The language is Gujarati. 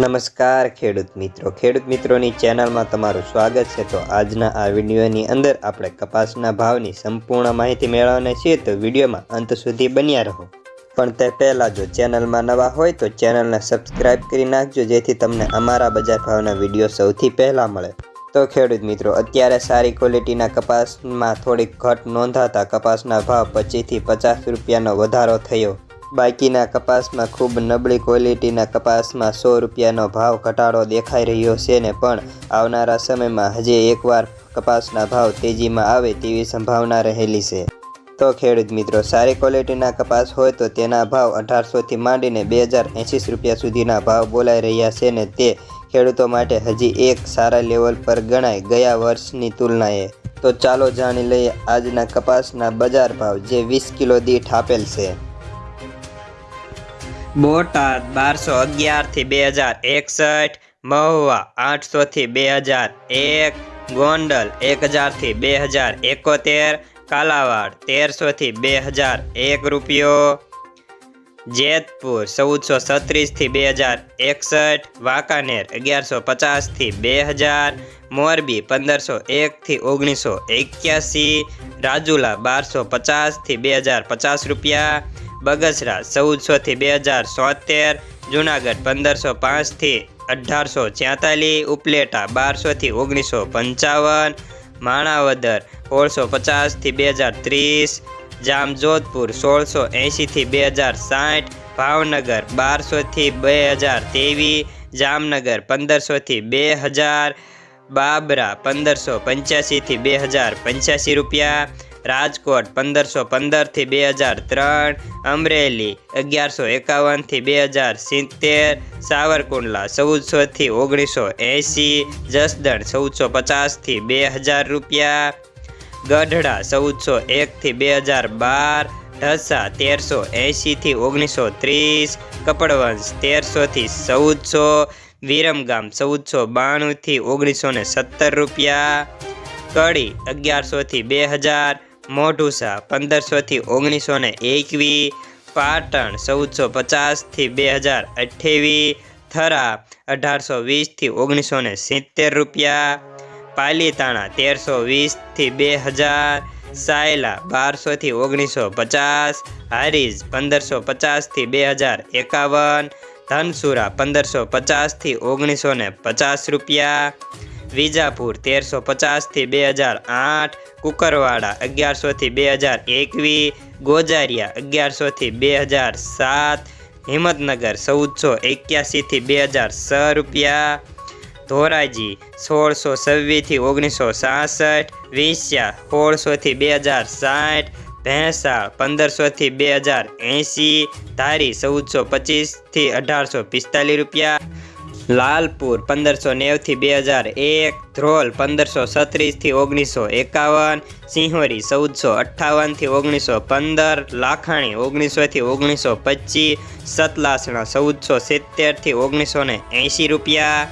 નમસ્કાર ખેડૂત મિત્રો. ખેડૂત મિત્રોની ચેનલમાં તમારું સ્વાગત છે. તો આજના આ વિડીયોની અંદર આપણે કપાસના ભાવની સંપૂર્ણ માહિતી મેળવવાની છીએ. તો વિડીયોમાં અંત સુધી બન્યા રહો. પણ તે પહેલાં જો ચેનલમાં નવા હોય તો ચેનલને સબસ્ક્રાઇબ કરી નાખજો, જેથી તમને અમારા બજાર ભાવના વીડિયો સૌથી પહેલાં મળે. તો ખેડૂત મિત્રો, અત્યારે સારી ક્વોલિટીના કપાસમાં થોડીક ઘટ નોંધાતા કપાસના ભાવ પચીસથી પચાસ રૂપિયાનો વધારો થયો. બાકીના કપાસમાં ખૂબ નબળી ક્વોલિટીના કપાસમાં સો રૂપિયાનો ભાવ ઘટાડો દેખાઈ રહ્યો છે ને પણ આવનારા સમયમાં હજી એકવાર કપાસના ભાવ તેજીમાં આવે તેવી સંભાવના રહેલી છે. તો ખેડૂત મિત્રો, સારી ક્વોલિટીના કપાસ હોય તો તેના ભાવ અઢારસોથી માંડીને બે હજાર એંસી રૂપિયા સુધીના ભાવ બોલાઈ રહ્યા છે ને તે ખેડૂતો માટે હજી એક સારા લેવલ પર ગણાય ગયા વર્ષની તુલનાએ. તો ચાલો જાણી લઈએ આજના કપાસના બજાર ભાવ જે વીસ કિલો દીઠ આપેલ છે. બોટાદ બારસો અગિયારથી બે હજાર એકસઠ, મહુવા આઠસોથી બે હજાર એક, ગોંડલ એક હજારથી બે હજાર એકોતેર, કાલાવાડ તેરસોથી બે હજાર એક રૂપિયો. જેતપુર ચૌદસો છત્રીસથી બે હજાર એકસઠ, વાંકાનેર અગિયારસો પચાસથી બે હજાર, મોરબી પંદરસો એકથી ઓગણીસો એક્યાસી, રાજુલા બારસો પચાસથી બે હજાર પચાસ રૂપિયા બગસરા ચૌદસોથી બે હજાર સોતેર જુનાગઢ પંદરસો પાંચથી અઢારસો છ્યાતાલીસ ઉપલેટા બારસોથી ઓગણીસો પંચાવન, માણાવદર સોળસો પચાસથી બે હજાર ત્રીસ, જામજોધપુર સોળસો એંશીથી બે હજાર સાઠ, ભાવનગર બારસોથી બે હજાર ત્રેવીસ, જામનગર પંદરસોથી બે હજાર, બાબરા પંદરસો પંચ્યાસીથી બે હજાર પંચ્યાસી રૂપિયા રાજકોટ પંદરસો પંદરથી બે હજાર ત્રણ, અમરેલી અગિયારસો એકાવનથી બે હજાર સિત્તેર, સાવરકુંડલા ચૌદસોથી ઓગણીસો એંસી જસદણ ચૌદસો પચાસથી બે હજાર રૂપિયા, ગઢડા ચૌદસો એકથી બે હજાર બાર, ઢસા તેરસો એંશીથી ઓગણીસો ત્રીસ, કપડવંશ તેરસોથી ચૌદસો, વિરમગામ ચૌદસો બાણુંથી ઓગણીસો ને સત્તર રૂપિયા, કડી અગિયારસોથી બે હજાર મોઢુસા પંદરસોથી ઓગણીસો ને એકવીસ પાટણ ચૌદસો પચાસથી બે હજાર અઠ્ઠાવીસ થરા અઢારસો વીસથી ઓગણીસો ને સિત્તેર રૂપિયા. પાલીતાણા તેરસો વીસથી બે હજાર. સાયલા બારસોથી ઓગણીસો પચાસ. હારીજ પંદરસો પચાસથી બે હજાર એકાવન. ધનસુરા પંદરસો પચાસથી ઓગણીસો ને પચાસ રૂપિયા. વિજાપુર તેરસો પચાસથી બે હજાર આઠ. કુકરવાડા અગિયારસોથી બે હજાર એકવીસ ગોજારિયા અગિયારસોથી બે હજાર સાત, હિંમતનગર ચૌદસો એક્યાસીથી બે હજાર છ રૂપિયા. ધોરાજી સોળસો છવ્વીસથી ઓગણીસો સાસઠ વિંસ્યા સોળસોથી બે હજાર સાઠ ભેંસાળ પંદરસોથી બે હજાર એંસી, ધારી ચૌદસો પચીસથી અઢારસો પિસ્તાલીસ રૂપિયા. લાલપુર પંદરસો નેવથી બે હજાર એક, ધ્રોલ પંદરસો છત્રીસથી ઓગણીસો એકાવન, સિંહોરી ચૌદસો અઠ્ઠાવનથી ઓગણીસો પંદર, લાખાણી ઓગણીસોથી ઓગણીસો પચીસ, સતલાસણા ચૌદસો સિત્તેરથી ઓગણીસો ને એંશી રૂપિયા.